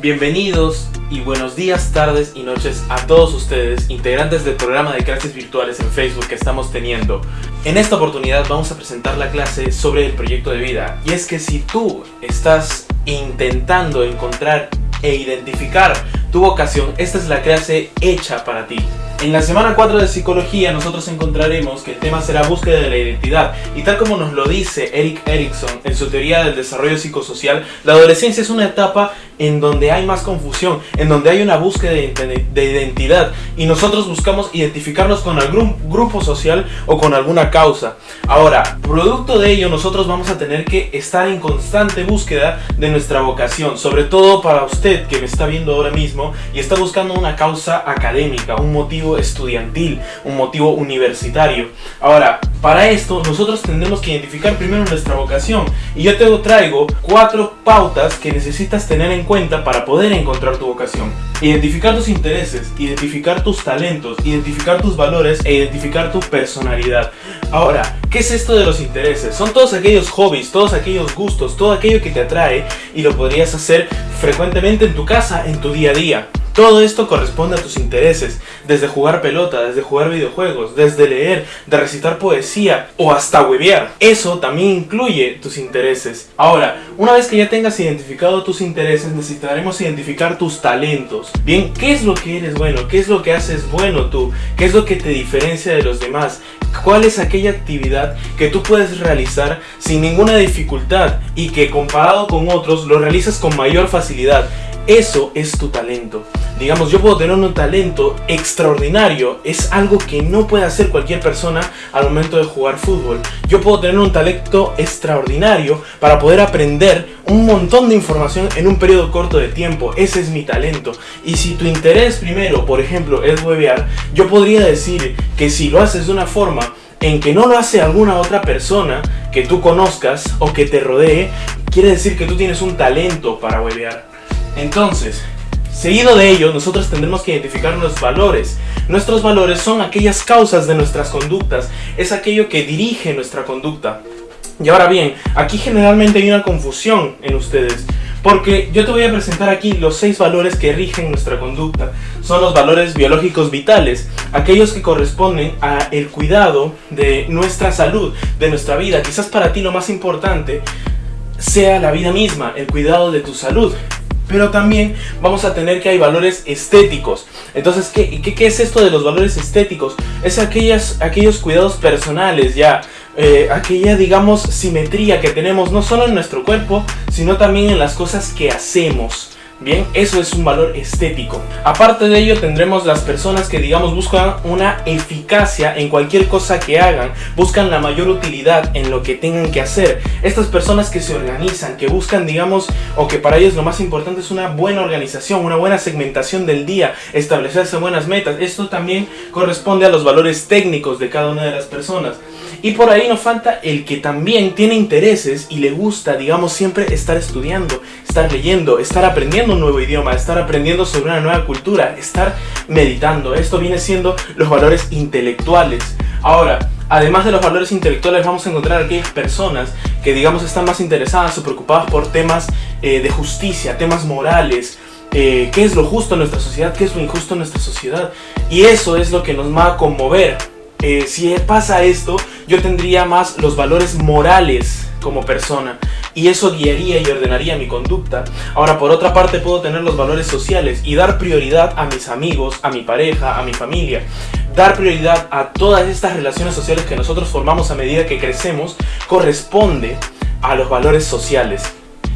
Bienvenidos y buenos días, tardes y noches a todos ustedes, integrantes del programa de clases virtuales en Facebook que estamos teniendo. En esta oportunidad vamos a presentar la clase sobre el proyecto de vida. Y es que si tú estás intentando encontrar e identificar tu vocación, esta es la clase hecha para ti. En la semana 4 de psicología nosotros encontraremos que el tema será búsqueda de la identidad y tal como nos lo dice Eric Erickson en su teoría del desarrollo psicosocial, la adolescencia es una etapa en donde hay más confusión, en donde hay una búsqueda de identidad y nosotros buscamos identificarnos con algún grupo social o con alguna causa. Ahora, producto de ello nosotros vamos a tener que estar en constante búsqueda de nuestra vocación, sobre todo para usted que me está viendo ahora mismo y está buscando una causa académica, un motivo estudiantil, un motivo universitario. Ahora, para esto nosotros tendremos que identificar primero nuestra vocación y yo te traigo cuatro pautas que necesitas tener en cuenta para poder encontrar tu vocación. Identificar tus intereses, identificar tus talentos, identificar tus valores e identificar tu personalidad. Ahora, ¿qué es esto de los intereses? Son todos aquellos hobbies, todos aquellos gustos, todo aquello que te atrae y lo podrías hacer frecuentemente en tu casa, en tu día a día. Todo esto corresponde a tus intereses, desde jugar pelota, desde jugar videojuegos, desde leer, de recitar poesía o hasta huevear. Eso también incluye tus intereses. Ahora, una vez que ya tengas identificado tus intereses, necesitaremos identificar tus talentos. Bien, ¿qué es lo que eres bueno? ¿Qué es lo que haces bueno tú? ¿Qué es lo que te diferencia de los demás? ¿Cuál es aquella actividad que tú puedes realizar sin ninguna dificultad y que comparado con otros lo realizas con mayor facilidad? Eso es tu talento. Digamos, yo puedo tener un talento extraordinario. Es algo que no puede hacer cualquier persona al momento de jugar fútbol. Yo puedo tener un talento extraordinario para poder aprender un montón de información en un periodo corto de tiempo. Ese es mi talento. Y si tu interés primero, por ejemplo, es webear, yo podría decir que si lo haces de una forma en que no lo hace alguna otra persona que tú conozcas o que te rodee, quiere decir que tú tienes un talento para webear. Entonces, seguido de ello, nosotros tendremos que identificar nuestros valores. Nuestros valores son aquellas causas de nuestras conductas, es aquello que dirige nuestra conducta. Y ahora bien, aquí generalmente hay una confusión en ustedes, porque yo te voy a presentar aquí los seis valores que rigen nuestra conducta. Son los valores biológicos vitales, aquellos que corresponden a el cuidado de nuestra salud, de nuestra vida. Quizás para ti lo más importante sea la vida misma, el cuidado de tu salud. Pero también vamos a tener que hay valores estéticos. Entonces, ¿qué, qué, es esto de los valores estéticos? Es aquellas, aquellos cuidados personales ya. Eh, aquella, digamos, simetría que tenemos no solo en nuestro cuerpo, sino también en las cosas que hacemos. Bien, eso es un valor estético. Aparte de ello tendremos las personas que digamos buscan una eficacia en cualquier cosa que hagan, buscan la mayor utilidad en lo que tengan que hacer. Estas personas que se organizan, que buscan digamos, o que para ellos lo más importante es una buena organización, una buena segmentación del día, establecerse buenas metas. Esto también corresponde a los valores técnicos de cada una de las personas. Y por ahí nos falta el que también tiene intereses y le gusta, digamos, siempre estar estudiando, estar leyendo, estar aprendiendo un nuevo idioma, estar aprendiendo sobre una nueva cultura, estar meditando. Esto viene siendo los valores intelectuales. Ahora, además de los valores intelectuales vamos a encontrar aquellas personas que digamos están más interesadas o preocupadas por temas eh, de justicia, temas morales, eh, qué es lo justo en nuestra sociedad, qué es lo injusto en nuestra sociedad. Y eso es lo que nos va a conmover. Eh, si pasa esto, yo tendría más los valores morales como persona y eso guiaría y ordenaría mi conducta. Ahora, por otra parte, puedo tener los valores sociales y dar prioridad a mis amigos, a mi pareja, a mi familia. Dar prioridad a todas estas relaciones sociales que nosotros formamos a medida que crecemos corresponde a los valores sociales.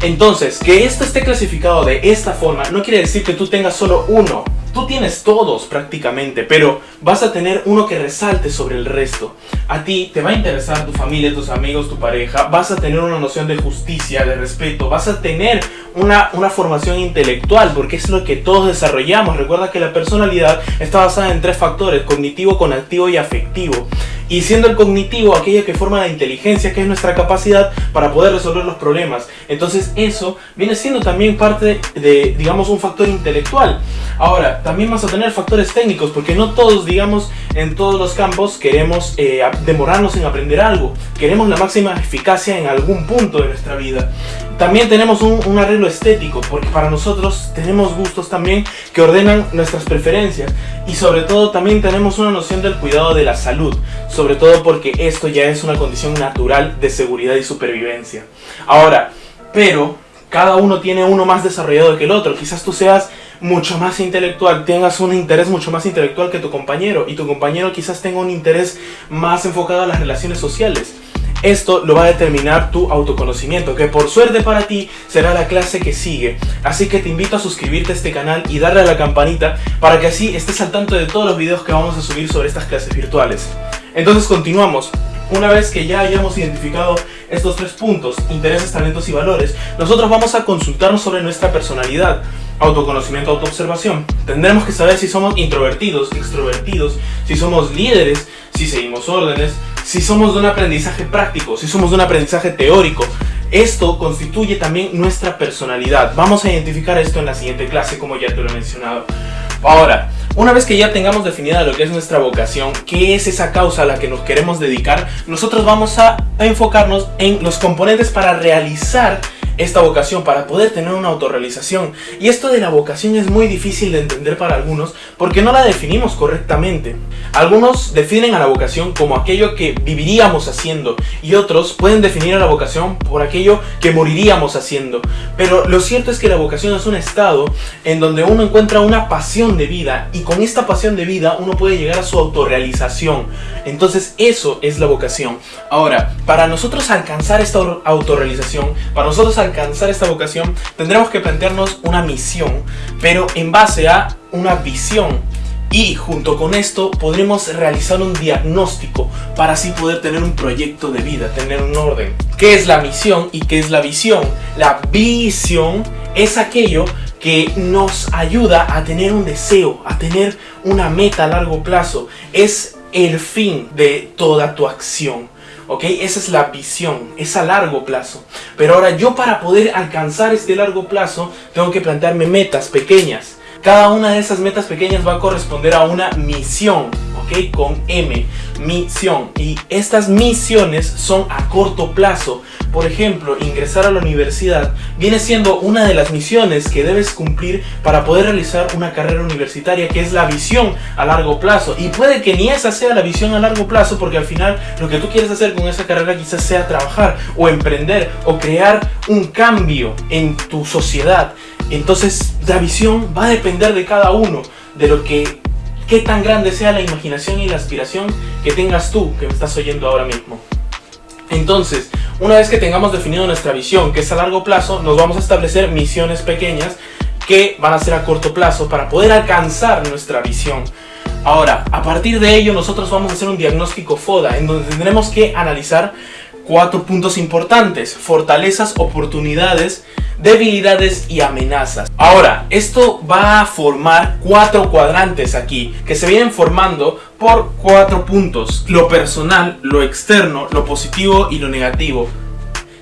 Entonces, que esto esté clasificado de esta forma no quiere decir que tú tengas solo uno Tú tienes todos prácticamente, pero vas a tener uno que resalte sobre el resto. A ti te va a interesar tu familia, tus amigos, tu pareja, vas a tener una noción de justicia, de respeto, vas a tener una, una formación intelectual, porque es lo que todos desarrollamos. Recuerda que la personalidad está basada en tres factores, cognitivo, conactivo y afectivo y siendo el cognitivo aquello que forma la inteligencia, que es nuestra capacidad para poder resolver los problemas. Entonces eso viene siendo también parte de, digamos, un factor intelectual. Ahora, también vas a tener factores técnicos, porque no todos, digamos, en todos los campos queremos eh, demorarnos en aprender algo, queremos la máxima eficacia en algún punto de nuestra vida. También tenemos un, arreglo estético, porque para nosotros tenemos gustos también que ordenan nuestras preferencias y sobre todo también tenemos una noción del cuidado de la salud, sobre todo porque esto ya es una condición natural de seguridad y supervivencia. Ahora, pero cada uno tiene uno más desarrollado que el otro, quizás tú seas mucho más intelectual, tengas un interés mucho más intelectual que tu compañero y tu compañero quizás tenga un interés más enfocado a las relaciones sociales. Esto lo va a determinar tu autoconocimiento, que por suerte para ti será la clase que sigue. Así que te invito a suscribirte a este canal y darle a la campanita para que así estés al tanto de todos los videos que vamos a subir sobre estas clases virtuales. Entonces continuamos. Una vez que ya hayamos identificado estos tres puntos, intereses, talentos y valores, nosotros vamos a consultarnos sobre nuestra personalidad, autoconocimiento, autoobservación. Tendremos que saber si somos introvertidos, extrovertidos, si somos líderes, si seguimos órdenes, si somos de un aprendizaje práctico, si somos de un aprendizaje teórico. Esto constituye también nuestra personalidad. Vamos a identificar esto en la siguiente clase, como ya te lo he mencionado. Ahora, una vez que ya tengamos definida lo que es nuestra vocación, qué es esa causa a la que nos queremos dedicar, nosotros vamos a enfocarnos en los componentes para realizar esta vocación para poder tener una autorrealización. Y esto de la vocación es muy difícil de entender para algunos porque no la definimos correctamente. Algunos definen a la vocación como aquello que viviríamos haciendo y otros pueden definir a la vocación por aquello que moriríamos haciendo. Pero lo cierto es que la vocación es un estado en donde uno encuentra una pasión de vida y con esta pasión de vida uno puede llegar a su autorrealización. Entonces eso es la vocación. Ahora, para nosotros alcanzar esta autorrealización, para nosotros esta vocación, tendremos que plantearnos una misión, pero en base a una visión. Y junto con esto podremos realizar un diagnóstico para así poder tener un proyecto de vida, tener un orden. ¿Qué es la misión y qué es la visión? La visión es aquello que nos ayuda a tener un deseo, a tener una meta a largo plazo. Es el fin de toda tu acción. ¿Ok? Esa es la visión, es a largo plazo. Pero ahora yo para poder alcanzar este largo plazo tengo que plantearme metas pequeñas. Cada una de esas metas pequeñas va a corresponder a una misión, ¿ok? Con M, misión. Y estas misiones son a corto plazo. Por ejemplo, ingresar a la universidad viene siendo una de las misiones que debes cumplir para poder realizar una carrera universitaria, que es la visión a largo plazo. Y puede que ni esa sea la visión a largo plazo, porque al final lo que tú quieres hacer con esa carrera quizás sea trabajar o emprender o crear un cambio en tu sociedad. Entonces la visión va a depender de cada uno, de lo que qué tan grande sea la imaginación y la aspiración que tengas tú, que me estás oyendo ahora mismo. Entonces, una vez que tengamos definido nuestra visión, que es a largo plazo, nos vamos a establecer misiones pequeñas que van a ser a corto plazo para poder alcanzar nuestra visión. Ahora, a partir de ello nosotros vamos a hacer un diagnóstico FODA en donde tendremos que analizar cuatro puntos importantes, fortalezas, oportunidades, debilidades y amenazas. Ahora, esto va a formar cuatro cuadrantes aquí, que se vienen formando por cuatro puntos. Lo personal, lo externo, lo positivo y lo negativo.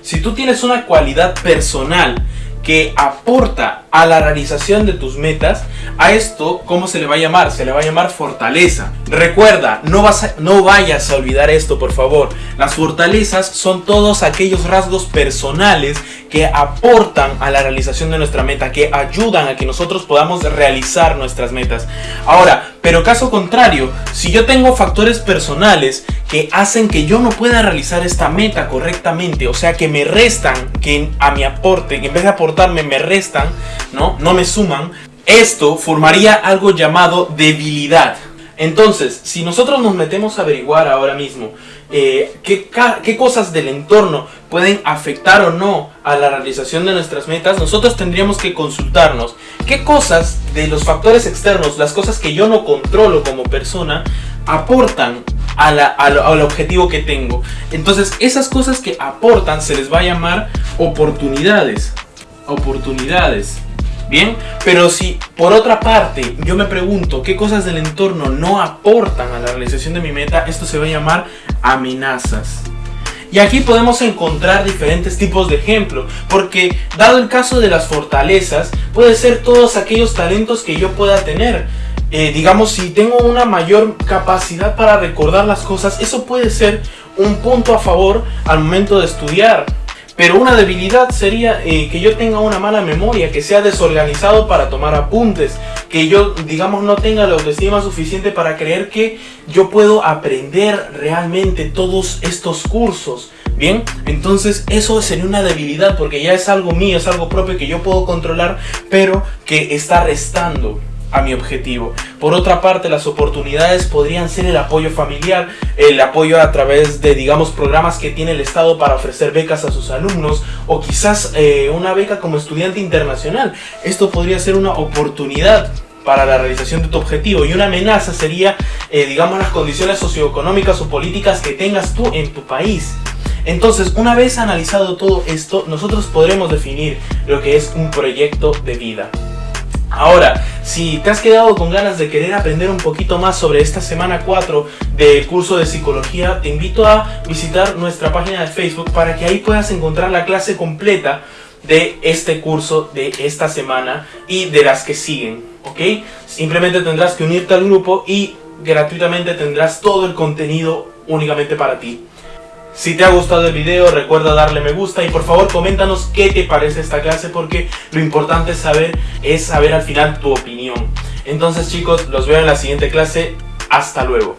Si tú tienes una cualidad personal que aporta a la realización de tus metas, a esto, ¿cómo se le va a llamar? Se le va a llamar fortaleza. Recuerda, no, vas no vayas a olvidar esto, por favor. Las fortalezas son todos aquellos rasgos personales que aportan a la realización de nuestra meta, que ayudan a que nosotros podamos realizar nuestras metas. Ahora, pero caso contrario, si yo tengo factores personales que hacen que yo no pueda realizar esta meta correctamente, o sea, que me restan, que a mi aporte, en vez de aportarme me restan, ¿no? No me suman, esto formaría algo llamado debilidad. Entonces, si nosotros nos metemos a averiguar ahora mismo eh, qué, cosas del entorno pueden afectar o no a la realización de nuestras metas, nosotros tendríamos que consultarnos qué cosas de los factores externos, las cosas que yo no controlo como persona, aportan al objetivo que tengo. Entonces, esas cosas que aportan se les va a llamar oportunidades. Oportunidades. Bien, pero si por otra parte yo me pregunto qué cosas del entorno no aportan a la realización de mi meta, esto se va a llamar amenazas. Y aquí podemos encontrar diferentes tipos de ejemplo, porque dado el caso de las fortalezas, puede ser todos aquellos talentos que yo pueda tener. eh, digamos, si tengo una mayor capacidad para recordar las cosas, eso puede ser un punto a favor al momento de estudiar. Pero una debilidad sería eh, que yo tenga una mala memoria, que sea desorganizado para tomar apuntes, que yo, digamos, no tenga la autoestima suficiente para creer que yo puedo aprender realmente todos estos cursos. Bien, entonces eso sería una debilidad porque ya es algo mío, es algo propio que yo puedo controlar, pero que está restando a mi objetivo. Por otra parte, las oportunidades podrían ser el apoyo familiar, el apoyo a través de, digamos, programas que tiene el Estado para ofrecer becas a sus alumnos o quizás eh, una beca como estudiante internacional. Esto podría ser una oportunidad para la realización de tu objetivo y una amenaza sería, eh, digamos, las condiciones socioeconómicas o políticas que tengas tú en tu país. Entonces, una vez analizado todo esto, nosotros podremos definir lo que es un proyecto de vida. Ahora, si te has quedado con ganas de querer aprender un poquito más sobre esta semana 4 del curso de psicología, te invito a visitar nuestra página de Facebook para que ahí puedas encontrar la clase completa de este curso de esta semana y de las que siguen, ¿ok? Simplemente tendrás que unirte al grupo y gratuitamente tendrás todo el contenido únicamente para ti. Si te ha gustado el video recuerda darle me gusta y por favor coméntanos qué te parece esta clase porque lo importante es saber, es saber al final tu opinión. Entonces chicos, los veo en la siguiente clase. Hasta luego.